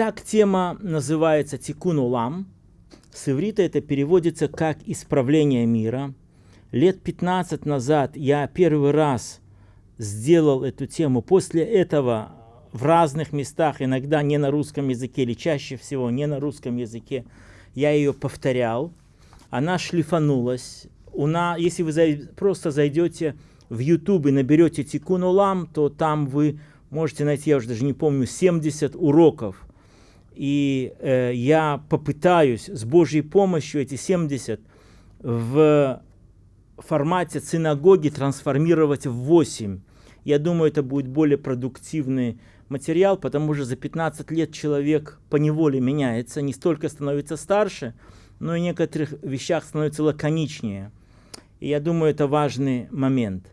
Итак, тема называется «Тикун улам». С иврита это переводится как «исправление мира». Лет 15 назад я первый раз сделал эту тему. После этого в разных местах, иногда не на русском языке, или чаще всего не на русском языке, я ее повторял. Она шлифанулась. У нас, если вы зай, просто зайдете в YouTube и наберете Тикун Улам, то там вы можете найти, я уже даже не помню, 70 уроков. И э, я попытаюсь с Божьей помощью эти 70 в формате синагоги трансформировать в 8. Я думаю, это будет более продуктивный материал, потому что за 15 лет человек по неволе меняется, не столько становится старше, но и в некоторых вещах становится лаконичнее. И я думаю, это важный момент.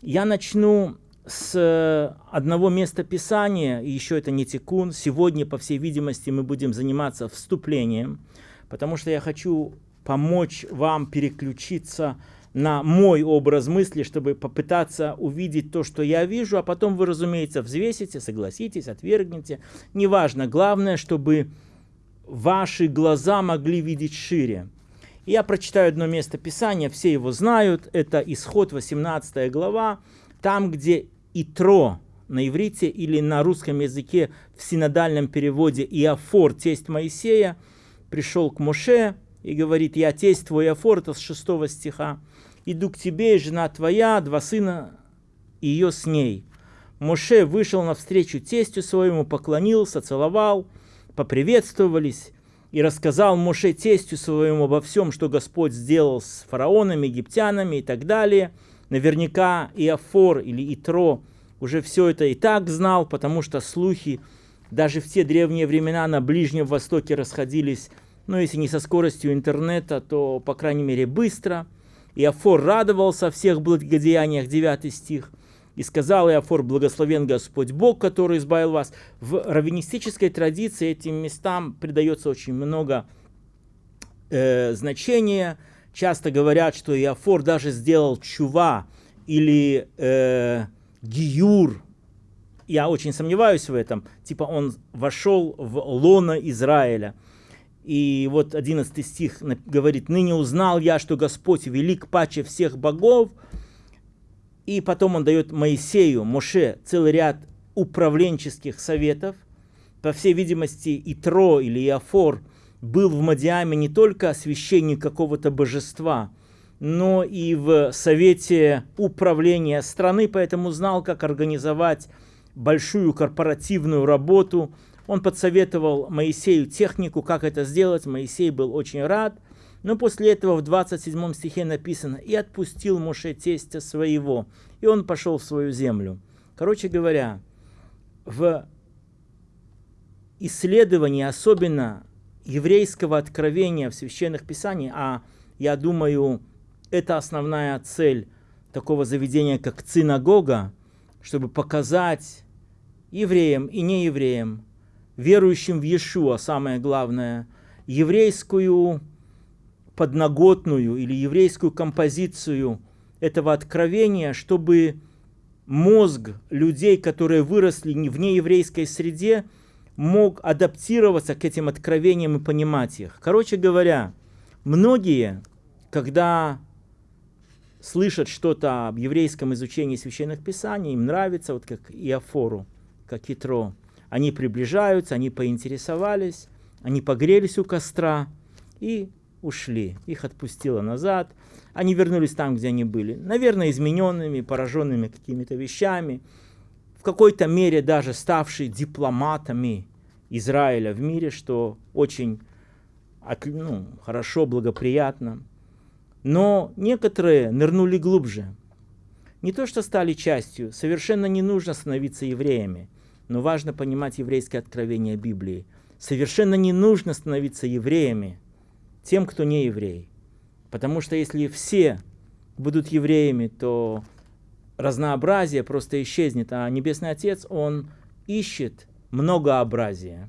Я начну с одного места Писания, и еще это не тикун. Сегодня, по всей видимости, мы будем заниматься вступлением, потому что я хочу помочь вам переключиться на мой образ мысли, чтобы попытаться увидеть то, что я вижу, а потом вы, разумеется, взвесите, согласитесь, отвергнете. Неважно, главное, чтобы ваши глаза могли видеть шире. Я прочитаю одно место Писания, все его знают, это Исход 18 глава, там, где Итро на иврите или на русском языке в синодальном переводе Иофор, тесть Моисея, пришел к Моше и говорит, я тесть твой Иофор, это с 6 стиха, иду к тебе, жена твоя, два сына и ее с ней. Моше вышел навстречу тестю своему, поклонился, целовал, поприветствовались, и рассказал Моше тестю своему обо всем, что Господь сделал с фараонами, египтянами и так далее. Наверняка Иофор или Итро уже все это и так знал, потому что слухи даже в те древние времена на Ближнем Востоке расходились, ну, если не со скоростью интернета, то, по крайней мере, быстро. Иофор радовался о всех благодеяниях, 9 стих – и сказал Иофор, благословен Господь Бог, который избавил вас. В раввинистической традиции этим местам придается очень много э, значения. Часто говорят, что Иофор даже сделал чува или э, гиюр. Я очень сомневаюсь в этом. Типа он вошел в лона Израиля. И вот 11 стих говорит, «Ныне узнал я, что Господь велик паче всех богов, и потом он дает Моисею, Моше, целый ряд управленческих советов. По всей видимости, Итро или Иофор был в Мадиаме не только священник какого-то божества, но и в совете управления страны, поэтому знал, как организовать большую корпоративную работу. Он подсоветовал Моисею технику, как это сделать. Моисей был очень рад – но после этого в 27 стихе написано «И отпустил Моше тестя своего, и он пошел в свою землю». Короче говоря, в исследовании, особенно еврейского откровения в священных писаниях, а я думаю, это основная цель такого заведения, как синагога, чтобы показать евреям и неевреям, верующим в Иешуа, самое главное, еврейскую подноготную или еврейскую композицию этого откровения, чтобы мозг людей, которые выросли в нееврейской среде, мог адаптироваться к этим откровениям и понимать их. Короче говоря, многие, когда слышат что-то об еврейском изучении священных писаний, им нравится, вот как Иофору, как Итро. Они приближаются, они поинтересовались, они погрелись у костра и ушли, их отпустило назад, они вернулись там, где они были, наверное, измененными, пораженными какими-то вещами, какой-то мере даже ставшие дипломатами Израиля в мире, что очень ну, хорошо, благоприятно. Но некоторые нырнули глубже. Не то, что стали частью, совершенно не нужно становиться евреями, но важно понимать еврейское откровение Библии. Совершенно не нужно становиться евреями, тем, кто не еврей. Потому что если все будут евреями, то разнообразие просто исчезнет, а Небесный Отец, Он ищет многообразие.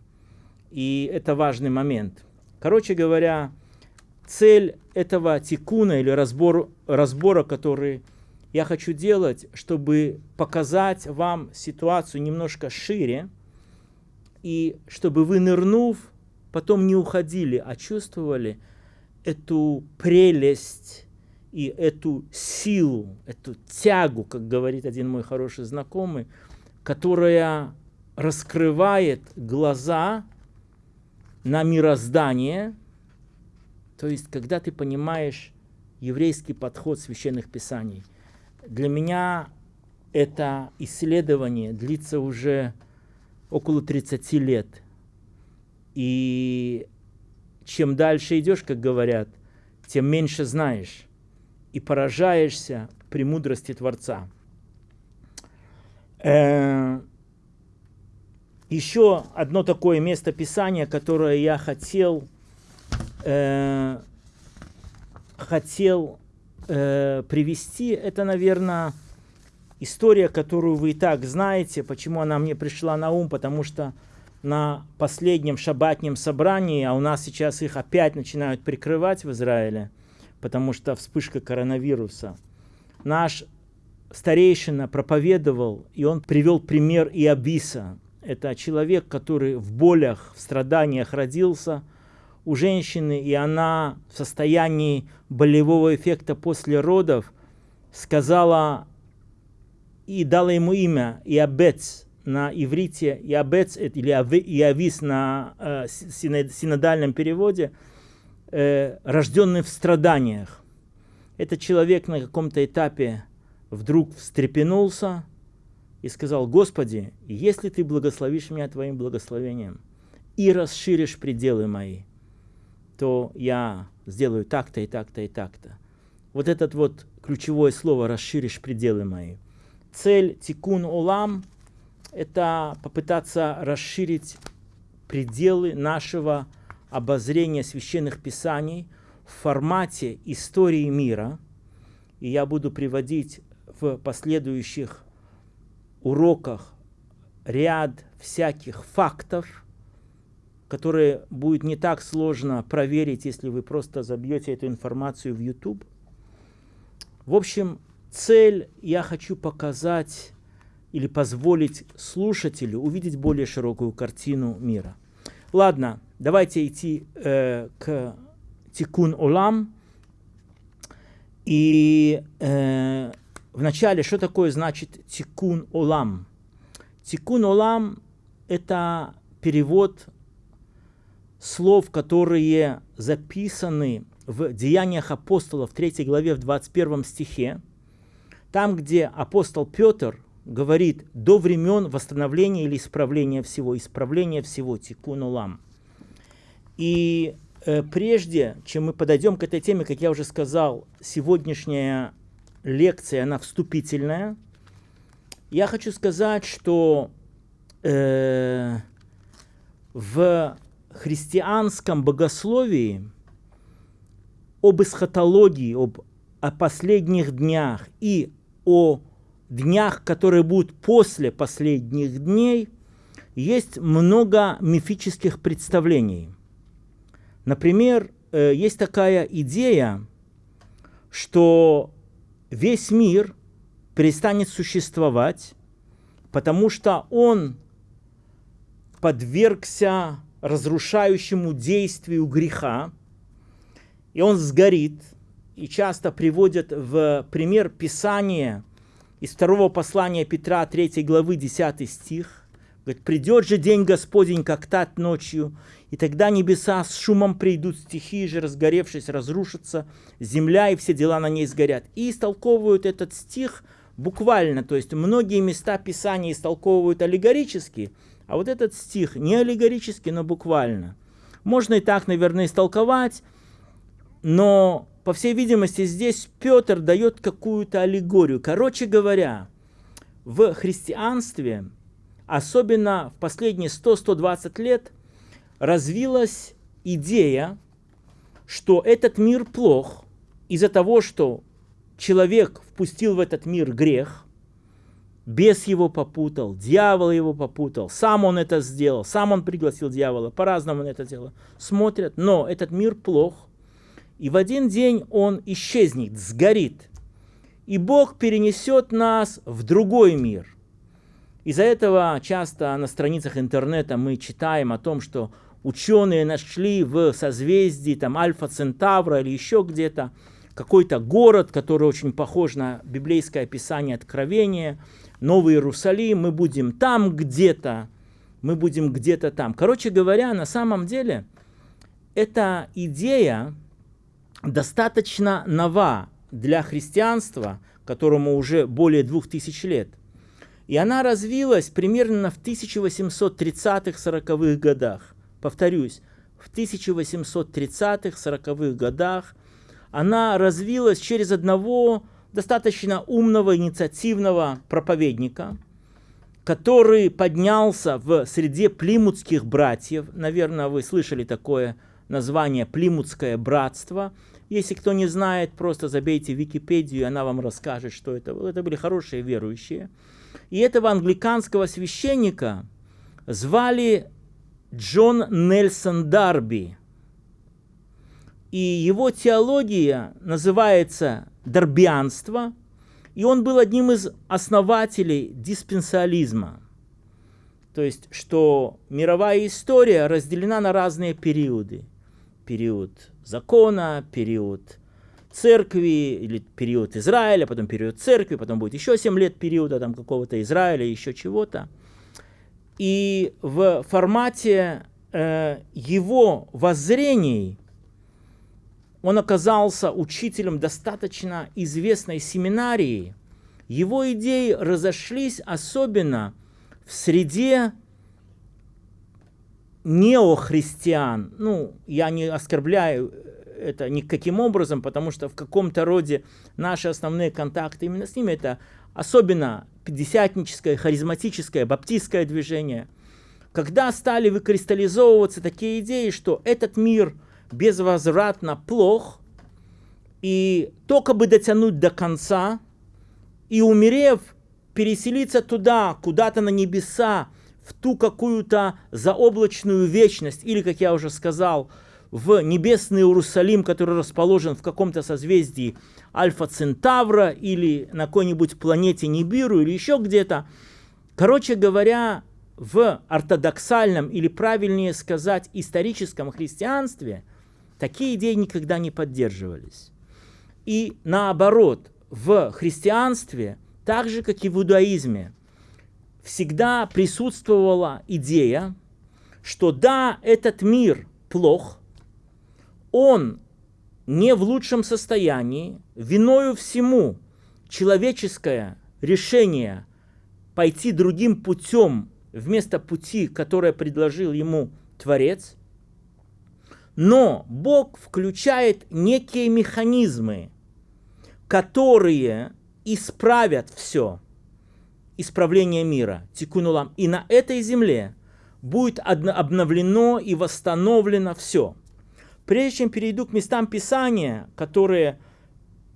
И это важный момент. Короче говоря, цель этого тикуна или разбор, разбора, который я хочу делать, чтобы показать вам ситуацию немножко шире, и чтобы вы, нырнув, потом не уходили, а чувствовали эту прелесть и эту силу, эту тягу, как говорит один мой хороший знакомый, которая раскрывает глаза на мироздание, то есть когда ты понимаешь еврейский подход священных писаний. Для меня это исследование длится уже около 30 лет. И чем дальше идешь, как говорят, тем меньше знаешь и поражаешься премудрости Творца. Э, еще одно такое место Писания, которое я хотел, э, хотел э, привести, это, наверное, история, которую вы и так знаете. Почему она мне пришла на ум? Потому что на последнем шабатнем собрании, а у нас сейчас их опять начинают прикрывать в Израиле, потому что вспышка коронавируса, наш старейшина проповедовал, и он привел пример Иабиса. Это человек, который в болях, в страданиях родился. У женщины, и она в состоянии болевого эффекта после родов сказала и дала ему имя Иабец на иврите, Иабец или Иавис на э, синодальном переводе, э, рожденный в страданиях. Этот человек на каком-то этапе вдруг встрепенулся и сказал, Господи, если Ты благословишь меня Твоим благословением и расширишь пределы мои, то я сделаю так-то и так-то и так-то. Вот этот вот ключевое слово «расширишь пределы мои» цель тикун олам – это попытаться расширить пределы нашего обозрения священных писаний в формате истории мира. И я буду приводить в последующих уроках ряд всяких фактов, которые будет не так сложно проверить, если вы просто забьете эту информацию в YouTube. В общем, цель я хочу показать или позволить слушателю увидеть более широкую картину мира. Ладно, давайте идти э, к Тикун Олам. И э, вначале, что такое значит Тикун Олам? Тикун Олам – это перевод слов, которые записаны в Деяниях апостолов, 3 главе, в 21 стихе. Там, где апостол Петр говорит до времен восстановления или исправления всего, исправления всего, тикун улам. И э, прежде, чем мы подойдем к этой теме, как я уже сказал, сегодняшняя лекция, она вступительная. Я хочу сказать, что э, в христианском богословии об эсхатологии, об о последних днях и о днях, которые будут после последних дней, есть много мифических представлений. Например, э, есть такая идея, что весь мир перестанет существовать, потому что он подвергся разрушающему действию греха, и он сгорит – и часто приводят в пример Писания из второго послания Петра 3 главы 10 стих. Говорит, придет же день Господень, как тат ночью, и тогда небеса с шумом придут, стихии же, разгоревшись, разрушатся, земля и все дела на ней сгорят. И истолковывают этот стих буквально, то есть многие места Писания истолковывают аллегорически, а вот этот стих не аллегорически, но буквально. Можно и так, наверное, истолковать, но по всей видимости, здесь Петр дает какую-то аллегорию. Короче говоря, в христианстве, особенно в последние 100-120 лет, развилась идея, что этот мир плох из-за того, что человек впустил в этот мир грех, бес его попутал, дьявол его попутал, сам он это сделал, сам он пригласил дьявола, по-разному он это делал. Смотрят, но этот мир плох, и в один день он исчезнет, сгорит. И Бог перенесет нас в другой мир. Из-за этого часто на страницах интернета мы читаем о том, что ученые нашли в созвездии там Альфа Центавра или еще где-то какой-то город, который очень похож на библейское описание Откровения, Новый Иерусалим, мы будем там где-то, мы будем где-то там. Короче говоря, на самом деле, эта идея достаточно нова для христианства, которому уже более двух тысяч лет. И она развилась примерно в 1830-40-х годах. Повторюсь, в 1830-40-х годах она развилась через одного достаточно умного, инициативного проповедника, который поднялся в среде плимутских братьев. Наверное, вы слышали такое название «Плимутское братство». Если кто не знает, просто забейте в Википедию, и она вам расскажет, что это. Это были хорошие верующие. И этого англиканского священника звали Джон Нельсон Дарби. И его теология называется «дарбианство», и он был одним из основателей диспенсализма. То есть, что мировая история разделена на разные периоды. Период закона, период церкви, или период Израиля, потом период церкви, потом будет еще 7 лет периода там какого-то Израиля, еще чего-то. И в формате э, его воззрений он оказался учителем достаточно известной семинарии. Его идеи разошлись особенно в среде неохристиан. Ну, я не оскорбляю это никаким образом, потому что в каком-то роде наши основные контакты именно с ними это особенно пятидесятническое, харизматическое, баптистское движение. Когда стали выкристаллизовываться такие идеи, что этот мир безвозвратно плох, и только бы дотянуть до конца, и умерев, переселиться туда, куда-то на небеса, в ту какую-то заоблачную вечность, или, как я уже сказал, в небесный Иерусалим, который расположен в каком-то созвездии Альфа Центавра или на какой-нибудь планете Нибиру или еще где-то. Короче говоря, в ортодоксальном или правильнее сказать историческом христианстве такие идеи никогда не поддерживались. И наоборот, в христианстве, так же как и в иудаизме, всегда присутствовала идея, что да, этот мир плох, он не в лучшем состоянии, виною всему человеческое решение пойти другим путем вместо пути, которое предложил ему Творец. Но Бог включает некие механизмы, которые исправят все, исправление мира, тикунулам. И на этой земле будет обновлено и восстановлено все. Прежде чем перейду к местам Писания, которые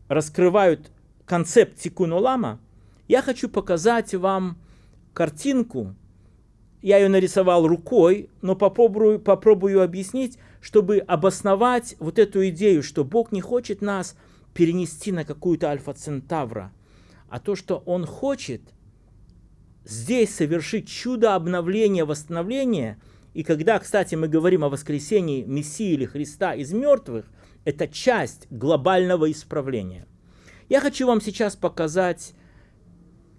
раскрывают концепт Тикун Олама, я хочу показать вам картинку. Я ее нарисовал рукой, но попробую, попробую объяснить, чтобы обосновать вот эту идею, что Бог не хочет нас перенести на какую-то альфа-центавра, а то, что Он хочет здесь совершить чудо обновления, восстановления – и когда, кстати, мы говорим о воскресении Мессии или Христа из мертвых, это часть глобального исправления. Я хочу вам сейчас показать,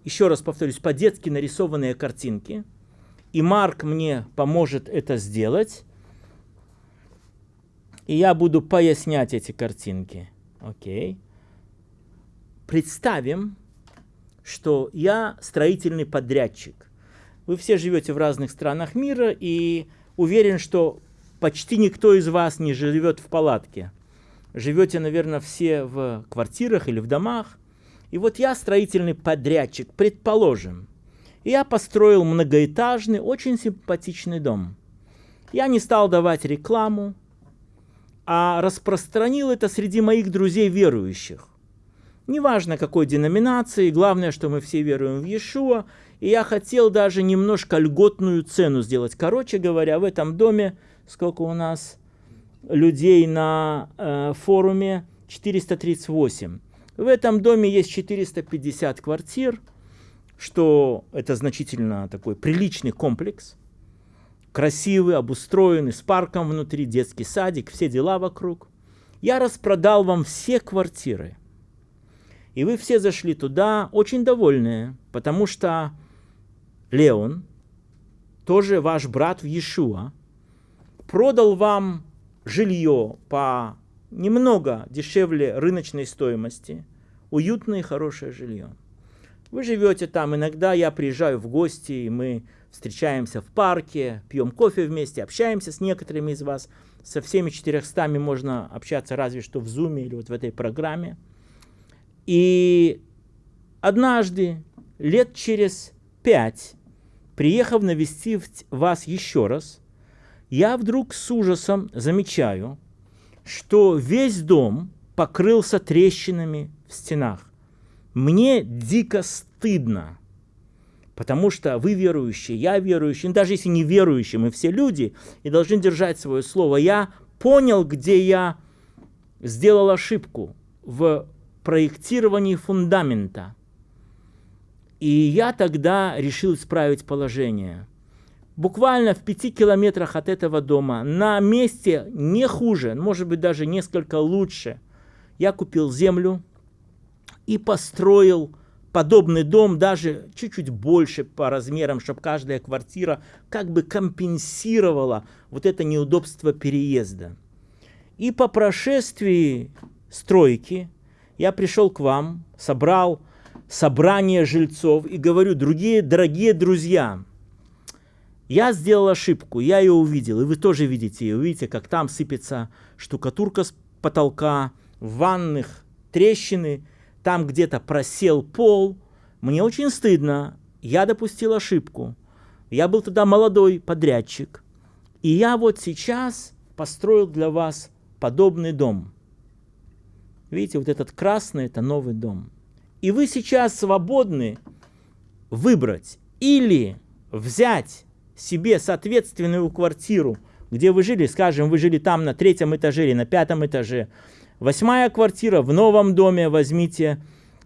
еще раз повторюсь, по-детски нарисованные картинки. И Марк мне поможет это сделать. И я буду пояснять эти картинки. Окей. Представим, что я строительный подрядчик. Вы все живете в разных странах мира, и уверен, что почти никто из вас не живет в палатке. Живете, наверное, все в квартирах или в домах. И вот я строительный подрядчик, предположим. И я построил многоэтажный, очень симпатичный дом. Я не стал давать рекламу, а распространил это среди моих друзей верующих. Неважно какой деноминации, главное, что мы все веруем в Иешуа, и я хотел даже немножко льготную цену сделать. Короче говоря, в этом доме, сколько у нас людей на э, форуме, 438. В этом доме есть 450 квартир. что это значительно такой приличный комплекс, красивый, обустроенный, с парком внутри, детский садик, все дела вокруг. Я распродал вам все квартиры. И вы все зашли туда очень довольные, потому что Леон, тоже ваш брат в Иешуа, продал вам жилье по немного дешевле рыночной стоимости, уютное и хорошее жилье. Вы живете там, иногда я приезжаю в гости, и мы встречаемся в парке, пьем кофе вместе, общаемся с некоторыми из вас. Со всеми 400 можно общаться разве что в Zoom или вот в этой программе. И однажды, лет через пять, приехав навестить вас еще раз, я вдруг с ужасом замечаю, что весь дом покрылся трещинами в стенах. Мне дико стыдно, потому что вы верующие, я верующий, ну, даже если не верующие, мы все люди и должны держать свое слово. Я понял, где я сделал ошибку в проектировании фундамента. И я тогда решил исправить положение. Буквально в пяти километрах от этого дома, на месте не хуже, может быть даже несколько лучше, я купил землю, и построил подобный дом, даже чуть-чуть больше по размерам, чтобы каждая квартира как бы компенсировала вот это неудобство переезда. И по прошествии стройки я пришел к вам, собрал собрание жильцов и говорю, другие дорогие друзья, я сделал ошибку, я ее увидел, и вы тоже видите ее. Видите, как там сыпется штукатурка с потолка, в ванных трещины – там где-то просел пол. Мне очень стыдно, я допустил ошибку. Я был тогда молодой подрядчик. И я вот сейчас построил для вас подобный дом. Видите, вот этот красный – это новый дом. И вы сейчас свободны выбрать или взять себе соответственную квартиру, где вы жили, скажем, вы жили там на третьем этаже или на пятом этаже, Восьмая квартира в новом доме возьмите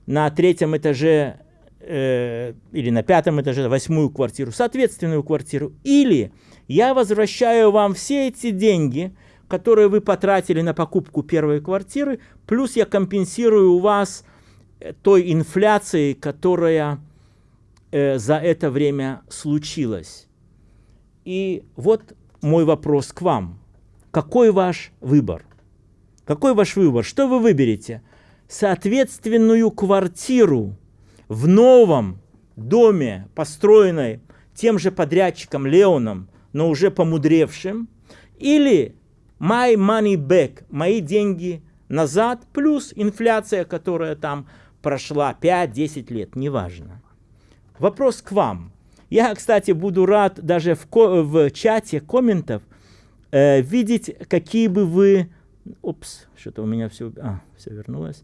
на третьем этаже э, или на пятом этаже восьмую квартиру, соответственную квартиру. Или я возвращаю вам все эти деньги, которые вы потратили на покупку первой квартиры, плюс я компенсирую у вас той инфляцией, которая э, за это время случилась. И вот мой вопрос к вам. Какой ваш выбор? Какой ваш выбор? Что вы выберете? Соответственную квартиру в новом доме, построенной тем же подрядчиком Леоном, но уже помудревшим, или my money back, мои деньги назад, плюс инфляция, которая там прошла 5-10 лет, неважно. Вопрос к вам. Я, кстати, буду рад даже в, в чате комментов э, видеть, какие бы вы Упс, что-то у меня все, а, все вернулось.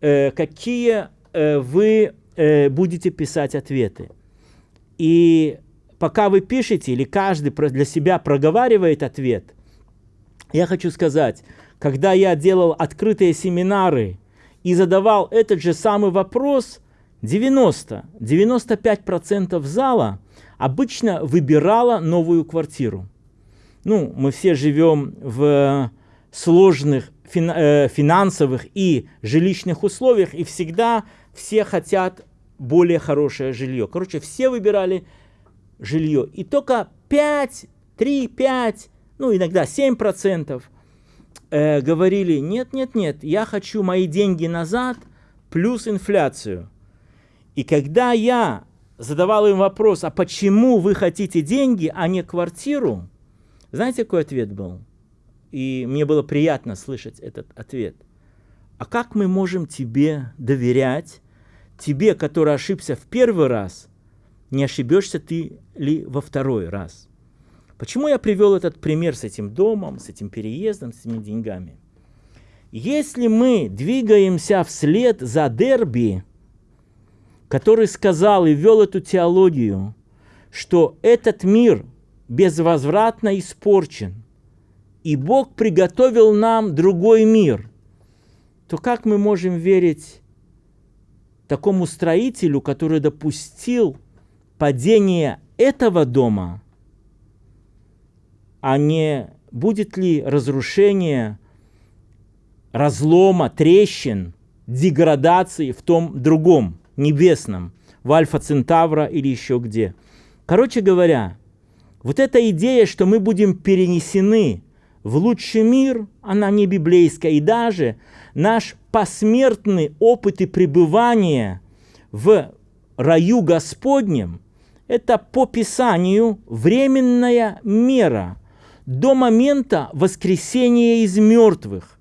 Э, какие э, вы э, будете писать ответы? И пока вы пишете, или каждый для себя проговаривает ответ, я хочу сказать, когда я делал открытые семинары и задавал этот же самый вопрос, 90-95% зала обычно выбирала новую квартиру. Ну, мы все живем в сложных э, финансовых и жилищных условиях, и всегда все хотят более хорошее жилье. Короче, все выбирали жилье. И только 5, 3, 5, ну иногда 7% э, говорили, нет, нет, нет, я хочу мои деньги назад плюс инфляцию. И когда я задавал им вопрос, а почему вы хотите деньги, а не квартиру, знаете, какой ответ был? И мне было приятно слышать этот ответ. А как мы можем тебе доверять, тебе, который ошибся в первый раз, не ошибешься ты ли во второй раз? Почему я привел этот пример с этим домом, с этим переездом, с этими деньгами? Если мы двигаемся вслед за Дерби, который сказал и вел эту теологию, что этот мир безвозвратно испорчен – и Бог приготовил нам другой мир, то как мы можем верить такому строителю, который допустил падение этого дома, а не будет ли разрушение, разлома, трещин, деградации в том другом, небесном, в Альфа Центавра или еще где. Короче говоря, вот эта идея, что мы будем перенесены в лучший мир, она не библейская. И даже наш посмертный опыт и пребывание в раю Господнем – это по Писанию временная мера до момента воскресения из мертвых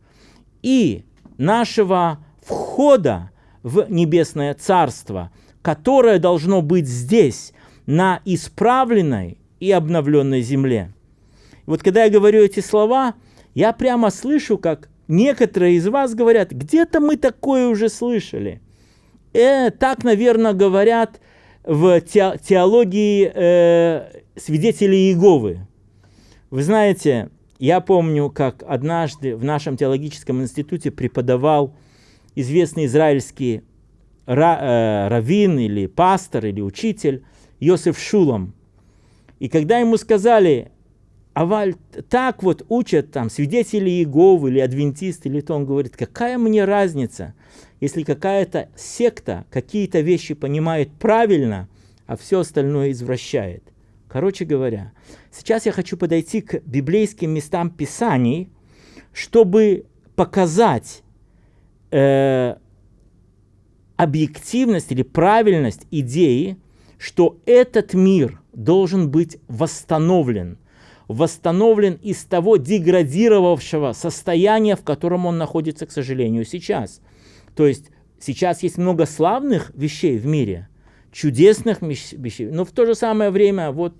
и нашего входа в небесное царство, которое должно быть здесь, на исправленной и обновленной земле. Вот когда я говорю эти слова, я прямо слышу, как некоторые из вас говорят, где-то мы такое уже слышали. Э, так, наверное, говорят в теологии э, свидетелей Иеговы. Вы знаете, я помню, как однажды в нашем теологическом институте преподавал известный израильский ра, э, раввин или пастор или учитель Йосиф Шулом. И когда ему сказали, Аваль, так вот учат там свидетели Иеговы или адвентисты, или то он говорит, какая мне разница, если какая-то секта какие-то вещи понимает правильно, а все остальное извращает. Короче говоря, сейчас я хочу подойти к библейским местам Писаний, чтобы показать э, объективность или правильность идеи, что этот мир должен быть восстановлен, восстановлен из того деградировавшего состояния, в котором он находится, к сожалению, сейчас. То есть сейчас есть много славных вещей в мире, чудесных вещей, но в то же самое время, вот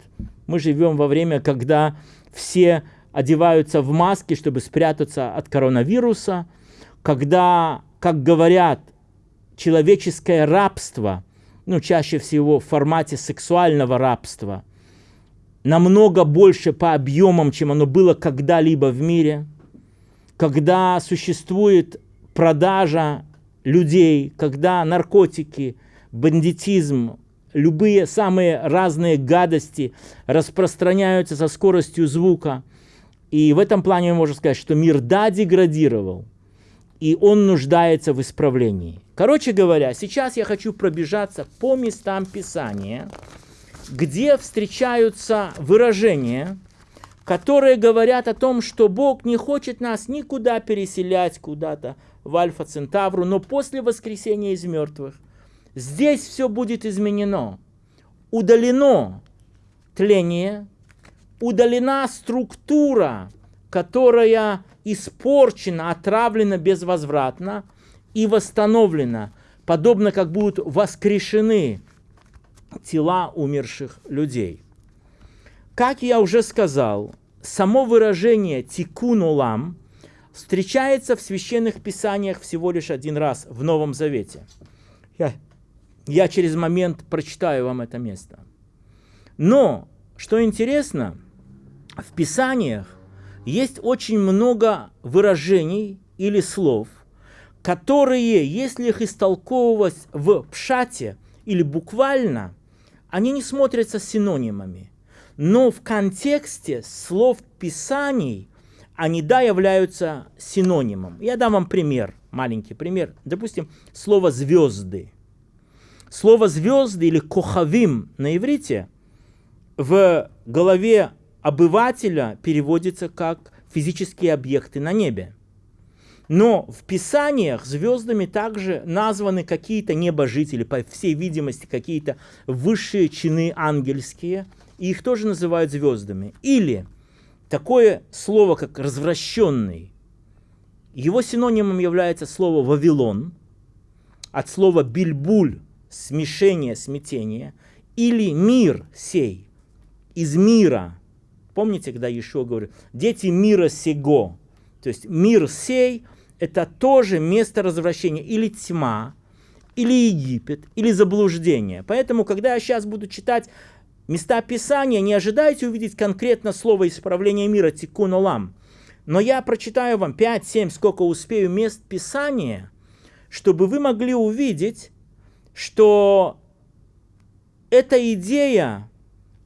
мы живем во время, когда все одеваются в маски, чтобы спрятаться от коронавируса, когда, как говорят, человеческое рабство – ну, чаще всего в формате сексуального рабства, намного больше по объемам, чем оно было когда-либо в мире, когда существует продажа людей, когда наркотики, бандитизм, любые самые разные гадости распространяются со скоростью звука. И в этом плане можно сказать, что мир да деградировал, и он нуждается в исправлении. Короче говоря, сейчас я хочу пробежаться по местам Писания, где встречаются выражения, которые говорят о том, что Бог не хочет нас никуда переселять куда-то в Альфа Центавру, но после воскресения из мертвых здесь все будет изменено. Удалено тление, удалена структура, которая испорчена, отравлена безвозвратно и восстановлена, подобно как будут воскрешены тела умерших людей. Как я уже сказал, само выражение «тикун улам» встречается в священных писаниях всего лишь один раз в Новом Завете. Я, через момент прочитаю вам это место. Но, что интересно, в писаниях есть очень много выражений или слов, которые, если их истолковывать в пшате или буквально, они не смотрятся синонимами. Но в контексте слов Писаний они, да, являются синонимом. Я дам вам пример, маленький пример. Допустим, слово «звезды». Слово «звезды» или «кохавим» на иврите в голове обывателя переводится как физические объекты на небе. Но в Писаниях звездами также названы какие-то небожители, по всей видимости, какие-то высшие чины ангельские, и их тоже называют звездами. Или такое слово, как «развращенный», его синонимом является слово «вавилон», от слова «бильбуль» – смешение, смятение, или «мир сей», из мира – Помните, когда Иешуа говорит, дети мира сего, то есть мир сей – это тоже место развращения или тьма, или Египет, или заблуждение. Поэтому, когда я сейчас буду читать места Писания, не ожидайте увидеть конкретно слово исправления мира тикун олам. Но я прочитаю вам 5-7, сколько успею мест Писания, чтобы вы могли увидеть что эта идея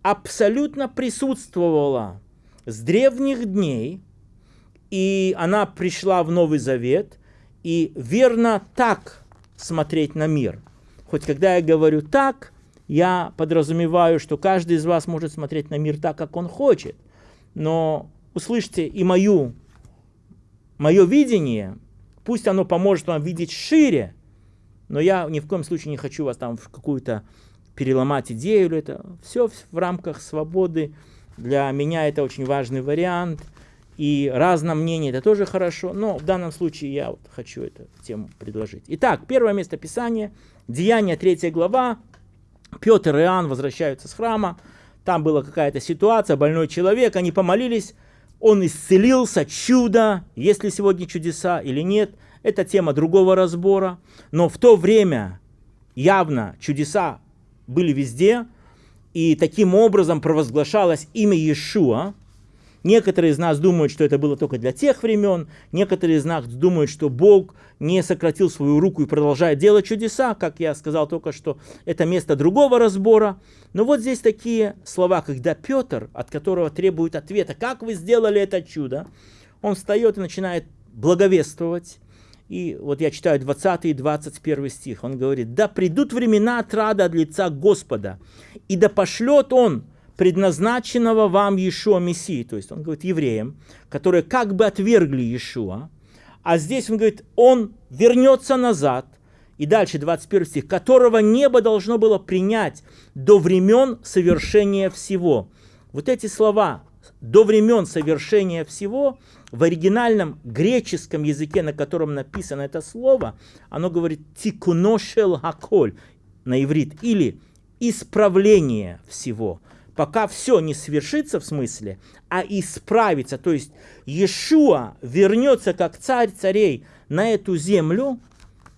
абсолютно присутствовала с древних дней, и она пришла в Новый Завет, и верно так смотреть на мир. Хоть когда я говорю так, я подразумеваю, что каждый из вас может смотреть на мир так, как он хочет. Но услышьте и мою, мое видение, пусть оно поможет вам видеть шире, но я ни в коем случае не хочу вас там в какую-то переломать идею. Или это все в рамках свободы. Для меня это очень важный вариант. И разное мнение это тоже хорошо, но в данном случае я вот хочу эту тему предложить. Итак, первое место Писания, Деяние 3 глава, Петр и Иоанн возвращаются с храма, там была какая-то ситуация, больной человек, они помолились, он исцелился, чудо, есть ли сегодня чудеса или нет, это тема другого разбора, но в то время явно чудеса были везде, и таким образом провозглашалось имя Иешуа, Некоторые из нас думают, что это было только для тех времен, некоторые из нас думают, что Бог не сократил свою руку и продолжает делать чудеса, как я сказал только что, это место другого разбора. Но вот здесь такие слова, когда Петр, от которого требует ответа, как вы сделали это чудо, он встает и начинает благовествовать. И вот я читаю 20 и 21 стих. Он говорит, «Да придут времена отрада от лица Господа, и да пошлет Он предназначенного вам Иешуа Мессии, то есть он говорит евреям, которые как бы отвергли Иешуа, а здесь он говорит, он вернется назад, и дальше 21 стих, которого небо должно было принять до времен совершения всего. Вот эти слова «до времен совершения всего» в оригинальном греческом языке, на котором написано это слово, оно говорит «тикуношел хаколь» на иврит, или «исправление всего» пока все не свершится в смысле, а исправится. То есть Иешуа вернется как царь царей на эту землю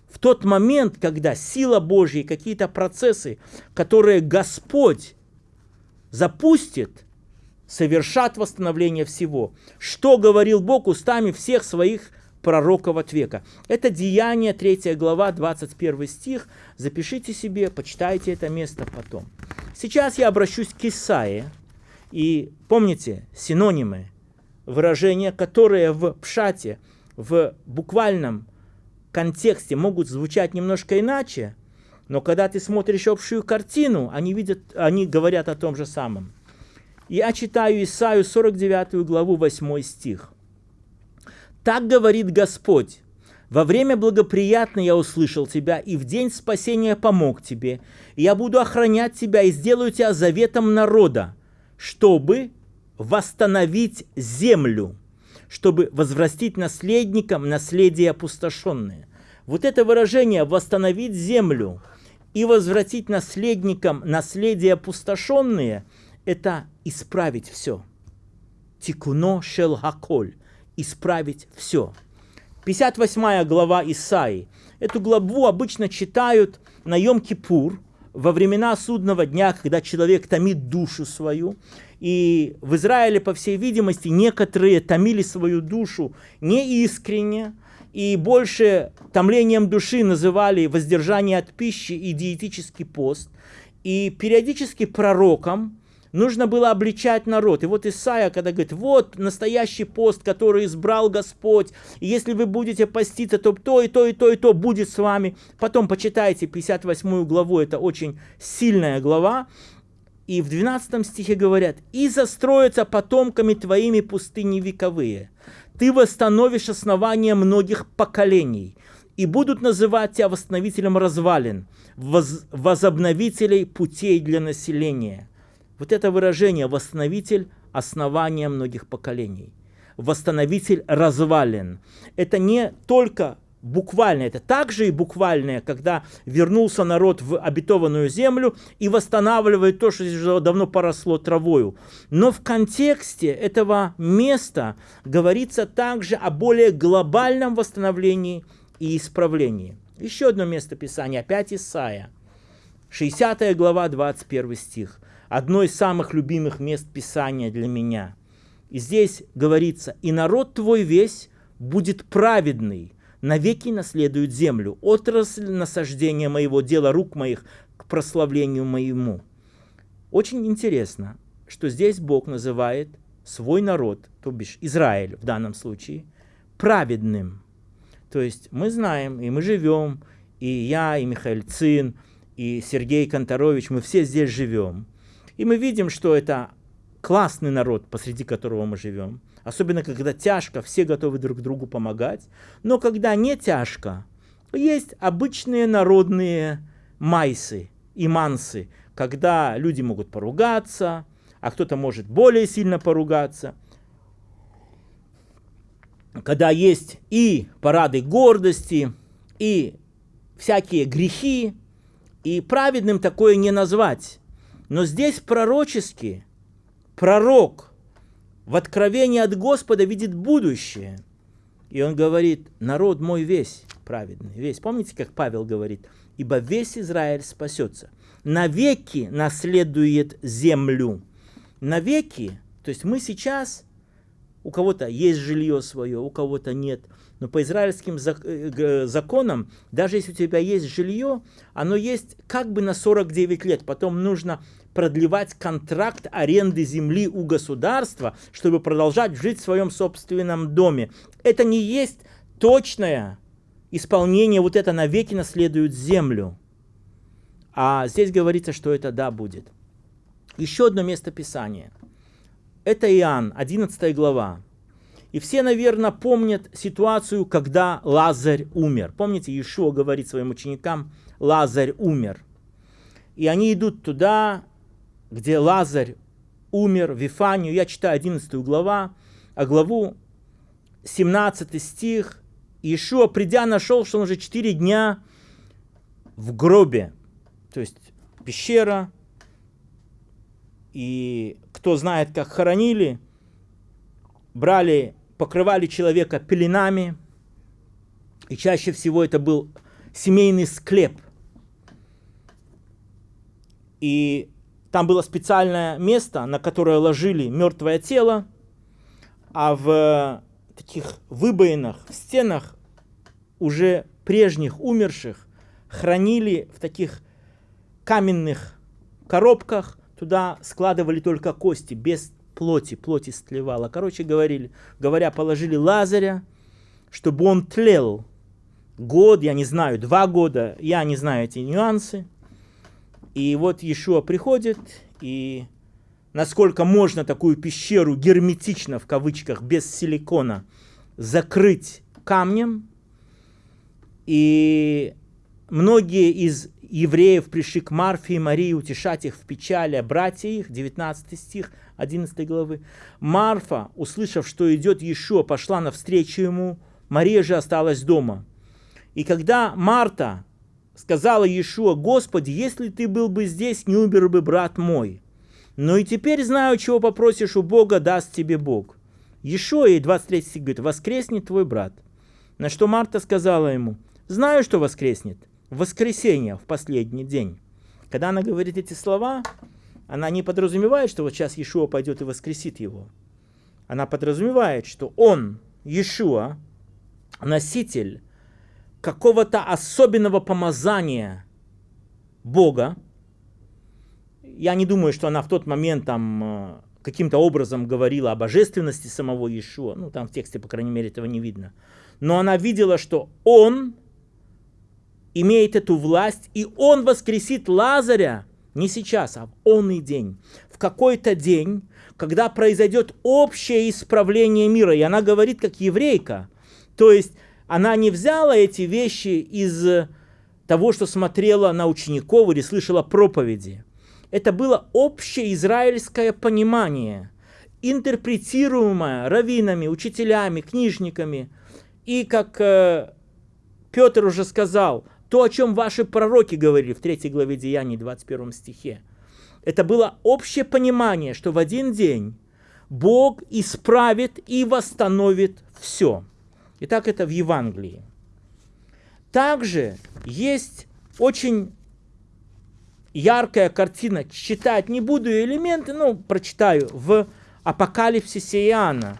в тот момент, когда сила Божья какие-то процессы, которые Господь запустит, совершат восстановление всего. Что говорил Бог устами всех своих пророков от века. Это Деяние, 3 глава, 21 стих. Запишите себе, почитайте это место потом. Сейчас я обращусь к Исаии. И помните, синонимы, выражения, которые в пшате, в буквальном контексте могут звучать немножко иначе, но когда ты смотришь общую картину, они, видят, они говорят о том же самом. Я читаю Исаию 49 главу 8 стих. «Так говорит Господь, во время благоприятное я услышал тебя, и в день спасения помог тебе. Я буду охранять тебя и сделаю тебя заветом народа, чтобы восстановить землю, чтобы возвратить наследникам наследие опустошенное. Вот это выражение «восстановить землю» и возвратить наследникам наследие опустошенные – это исправить все. Тикуно шел хаколь – исправить все. 58 глава Исаи. Эту главу обычно читают на Йом-Кипур, во времена судного дня, когда человек томит душу свою. И в Израиле, по всей видимости, некоторые томили свою душу неискренне, и больше томлением души называли воздержание от пищи и диетический пост. И периодически пророкам нужно было обличать народ. И вот Исаия, когда говорит, вот настоящий пост, который избрал Господь, и если вы будете поститься, то то и то и то и то будет с вами. Потом почитайте 58 главу, это очень сильная глава. И в 12 стихе говорят, «И застроятся потомками твоими пустыни вековые. Ты восстановишь основания многих поколений, и будут называть тебя восстановителем развалин, воз, возобновителей путей для населения». Вот это выражение «восстановитель основания многих поколений», «восстановитель развалин». Это не только буквально, это также и буквальное, когда вернулся народ в обетованную землю и восстанавливает то, что уже давно поросло травою. Но в контексте этого места говорится также о более глобальном восстановлении и исправлении. Еще одно место Писания, опять Исаия, 60 глава, 21 стих одно из самых любимых мест Писания для меня. И здесь говорится, «И народ твой весь будет праведный, навеки наследуют землю, отрасль насаждения моего дела рук моих к прославлению моему. Очень интересно, что здесь Бог называет свой народ, то бишь Израиль в данном случае, праведным. То есть мы знаем, и мы живем, и я, и Михаил Цин, и Сергей Конторович, мы все здесь живем. И мы видим, что это классный народ, посреди которого мы живем. Особенно, когда тяжко, все готовы друг другу помогать. Но когда не тяжко, есть обычные народные майсы и мансы, когда люди могут поругаться, а кто-то может более сильно поругаться. Когда есть и парады гордости, и всякие грехи, и праведным такое не назвать. Но здесь пророчески пророк в откровении от Господа видит будущее. И он говорит, народ мой весь праведный, весь. Помните, как Павел говорит, ибо весь Израиль спасется. Навеки наследует землю. Навеки, то есть мы сейчас, у кого-то есть жилье свое, у кого-то нет – но по израильским э, законам, даже если у тебя есть жилье, оно есть как бы на 49 лет. Потом нужно продлевать контракт аренды земли у государства, чтобы продолжать жить в своем собственном доме. Это не есть точное исполнение, вот это навеки наследует землю. А здесь говорится, что это да будет. Еще одно место Писания. Это Иоанн, 11 глава. И все, наверное, помнят ситуацию, когда Лазарь умер. Помните, Иешуа говорит своим ученикам, Лазарь умер. И они идут туда, где Лазарь умер, в Вифанию. Я читаю 11 глава, а главу 17 стих. Иешуа, придя, нашел, что он уже 4 дня в гробе. То есть пещера. И кто знает, как хоронили, брали покрывали человека пеленами, и чаще всего это был семейный склеп. И там было специальное место, на которое ложили мертвое тело, а в таких выбоинах, в стенах уже прежних умерших хранили в таких каменных коробках, туда складывали только кости, без плоти, плоти стлевала. Короче говорили, говоря, положили Лазаря, чтобы он тлел год, я не знаю, два года, я не знаю эти нюансы. И вот Иешуа приходит, и насколько можно такую пещеру герметично, в кавычках, без силикона, закрыть камнем. И многие из евреев пришли к Марфе и Марии утешать их в печали, братья их, 19 стих 11 главы. Марфа, услышав, что идет Иешуа, пошла навстречу ему, Мария же осталась дома. И когда Марта сказала Иешуа, «Господи, если ты был бы здесь, не умер бы брат мой. Но и теперь знаю, чего попросишь у Бога, даст тебе Бог». Иешуа, ей 23 стих говорит, «Воскреснет твой брат». На что Марта сказала ему, «Знаю, что воскреснет, воскресенье в последний день. Когда она говорит эти слова, она не подразумевает, что вот сейчас Иешуа пойдет и воскресит его. Она подразумевает, что он, Иешуа, носитель какого-то особенного помазания Бога. Я не думаю, что она в тот момент там э, каким-то образом говорила о божественности самого Иешуа. Ну, там в тексте, по крайней мере, этого не видно. Но она видела, что он имеет эту власть, и он воскресит Лазаря не сейчас, а в онный день, в какой-то день, когда произойдет общее исправление мира. И она говорит как еврейка. То есть она не взяла эти вещи из того, что смотрела на учеников или слышала проповеди. Это было общее израильское понимание, интерпретируемое раввинами, учителями, книжниками. И, как э, Петр уже сказал, то, о чем ваши пророки говорили в 3 главе Деяний, 21 стихе. Это было общее понимание, что в один день Бог исправит и восстановит все. И так это в Евангелии. Также есть очень яркая картина. Читать не буду элементы, но прочитаю. В Апокалипсисе Иоанна.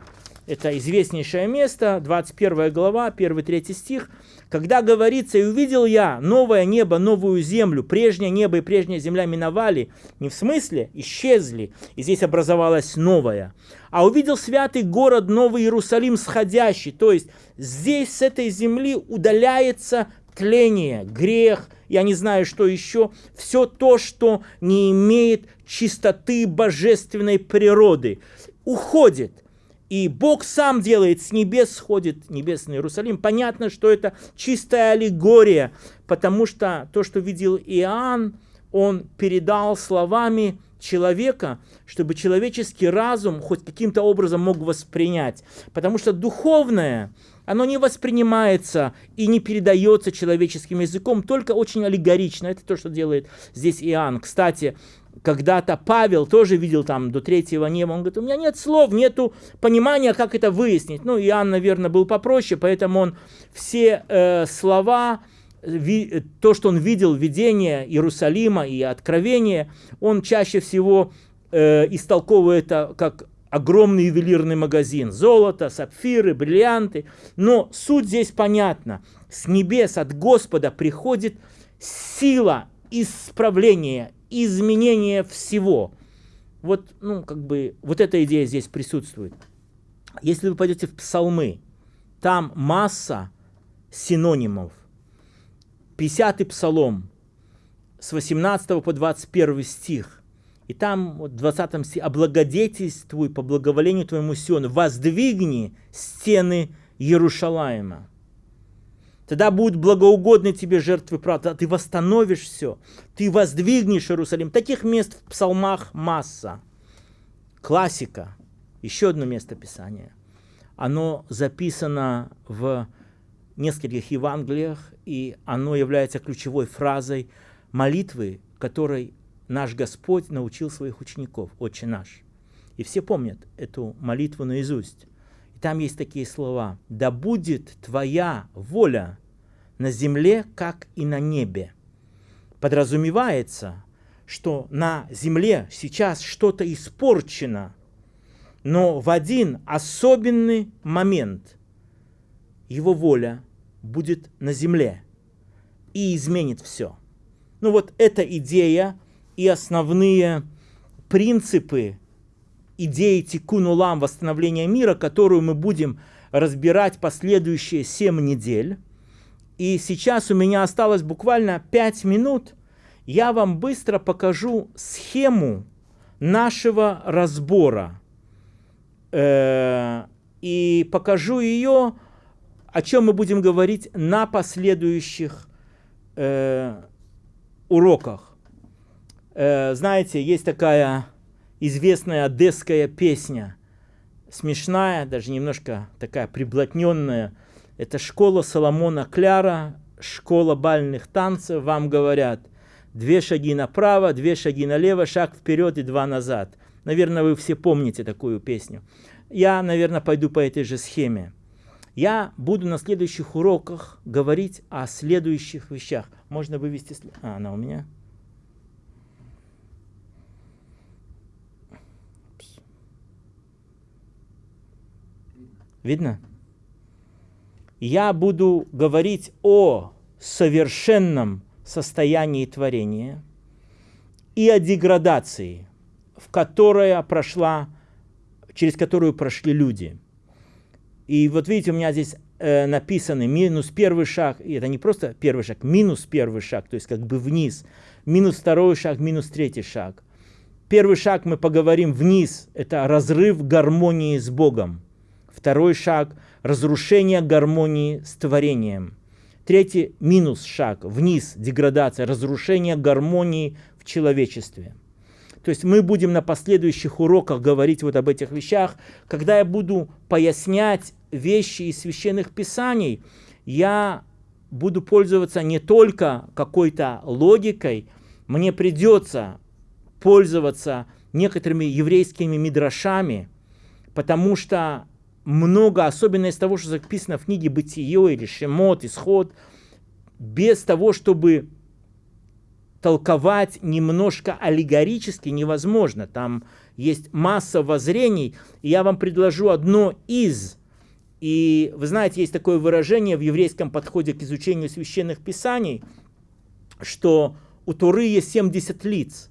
Это известнейшее место, 21 глава, 1-3 стих, когда говорится, «И увидел я новое небо, новую землю, прежнее небо и прежняя земля миновали». Не в смысле исчезли, и здесь образовалось новое. А увидел святый город Новый Иерусалим сходящий. То есть здесь с этой земли удаляется тление, грех, я не знаю, что еще, все то, что не имеет чистоты божественной природы, уходит. И Бог сам делает, с небес сходит небесный Иерусалим. Понятно, что это чистая аллегория, потому что то, что видел Иоанн, он передал словами человека, чтобы человеческий разум хоть каким-то образом мог воспринять. Потому что духовное, оно не воспринимается и не передается человеческим языком, только очень аллегорично. Это то, что делает здесь Иоанн. Кстати, когда-то Павел тоже видел там до третьего неба, он говорит, у меня нет слов, нету понимания, как это выяснить. Ну, Иоанн, наверное, был попроще, поэтому он все э, слова, ви, то, что он видел, видение Иерусалима и откровение, он чаще всего э, истолковывает это как огромный ювелирный магазин. Золото, сапфиры, бриллианты. Но суть здесь понятна. С небес от Господа приходит сила исправления, изменение всего. Вот, ну, как бы, вот эта идея здесь присутствует. Если вы пойдете в псалмы, там масса синонимов. 50-й псалом с 18 по 21 стих. И там в 20 стихе «Облагодетельствуй по благоволению твоему Сиону, воздвигни стены Иерушалаема». Тогда будут благоугодны тебе жертвы правды. Ты восстановишь все. Ты воздвигнешь Иерусалим. Таких мест в псалмах масса. Классика. Еще одно место Писания. Оно записано в нескольких Евангелиях, и оно является ключевой фразой молитвы, которой наш Господь научил своих учеников, Отче наш. И все помнят эту молитву наизусть. И там есть такие слова. «Да будет Твоя воля на земле, как и на небе. Подразумевается, что на земле сейчас что-то испорчено, но в один особенный момент его воля будет на земле и изменит все. Ну вот эта идея и основные принципы идеи тикунулам восстановления мира, которую мы будем разбирать последующие 7 недель. И сейчас у меня осталось буквально 5 минут. Я вам быстро покажу схему нашего разбора. Э, и покажу ее, о чем мы будем говорить на последующих э, уроках. Э, знаете, есть такая известная одесская песня, смешная, даже немножко такая приблотненная, это школа Соломона Кляра, школа бальных танцев, вам говорят, две шаги направо, две шаги налево, шаг вперед и два назад. Наверное, вы все помните такую песню. Я, наверное, пойду по этой же схеме. Я буду на следующих уроках говорить о следующих вещах. Можно вывести... А, она у меня. Видно? Я буду говорить о совершенном состоянии творения и о деградации, в которая прошла, через которую прошли люди. И вот видите, у меня здесь э, написаны минус первый шаг, и это не просто первый шаг, минус первый шаг, то есть как бы вниз, минус второй шаг, минус третий шаг. Первый шаг мы поговорим вниз, это разрыв гармонии с Богом. Второй шаг – разрушение гармонии с творением. Третий минус шаг, вниз, деградация, разрушение гармонии в человечестве. То есть мы будем на последующих уроках говорить вот об этих вещах. Когда я буду пояснять вещи из священных писаний, я буду пользоваться не только какой-то логикой, мне придется пользоваться некоторыми еврейскими мидрашами, потому что много, особенно из того, что записано в книге Бытие или Шемот, Исход, без того, чтобы толковать немножко аллегорически невозможно. Там есть масса воззрений, и я вам предложу одно из. И вы знаете, есть такое выражение в еврейском подходе к изучению священных писаний, что у Туры есть 70 лиц.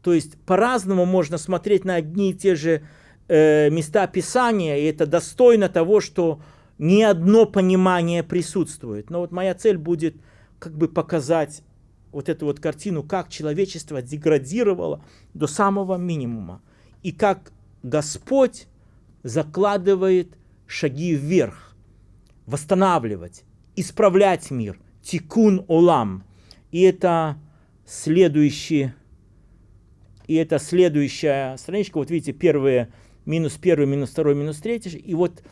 То есть по-разному можно смотреть на одни и те же э, места Писания, и это достойно того, что ни одно понимание присутствует. Но вот моя цель будет как бы показать вот эту вот картину, как человечество деградировало до самого минимума. И как Господь закладывает шаги вверх, восстанавливать, исправлять мир. Тикун олам. И это следующий, и это следующая страничка. Вот видите, первые минус первый, минус второй, минус третий. И вот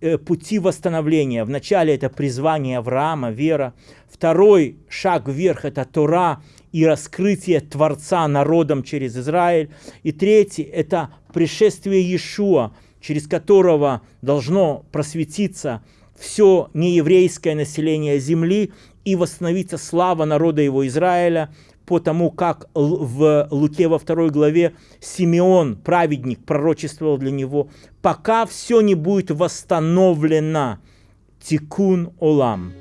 э, пути восстановления. Вначале это призвание Авраама, вера. Второй шаг вверх – это Тора и раскрытие Творца народом через Израиль. И третий – это пришествие Иешуа, через которого должно просветиться все нееврейское население земли и восстановиться слава народа его Израиля, по тому, как в Луке во второй главе Симеон, праведник, пророчествовал для него, пока все не будет восстановлено. Тикун Олам.